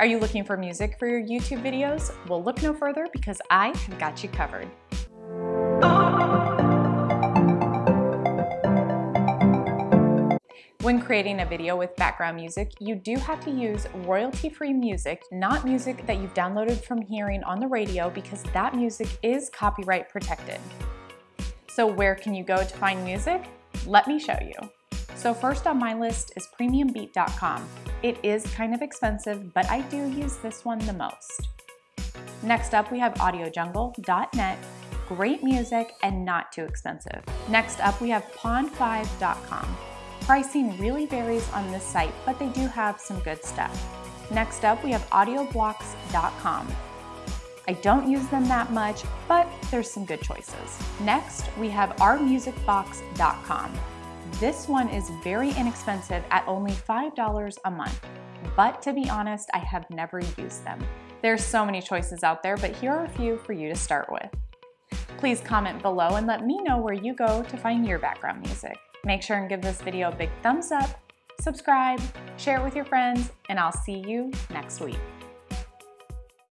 Are you looking for music for your YouTube videos? Well, look no further because I have got you covered. When creating a video with background music, you do have to use royalty-free music, not music that you've downloaded from hearing on the radio because that music is copyright protected. So where can you go to find music? Let me show you. So first on my list is premiumbeat.com. It is kind of expensive, but I do use this one the most. Next up, we have audiojungle.net, great music and not too expensive. Next up, we have pond5.com. Pricing really varies on this site, but they do have some good stuff. Next up, we have audioblocks.com. I don't use them that much, but there's some good choices. Next, we have ourmusicbox.com. This one is very inexpensive at only $5 a month, but to be honest, I have never used them. There's so many choices out there, but here are a few for you to start with. Please comment below and let me know where you go to find your background music. Make sure and give this video a big thumbs up, subscribe, share it with your friends, and I'll see you next week.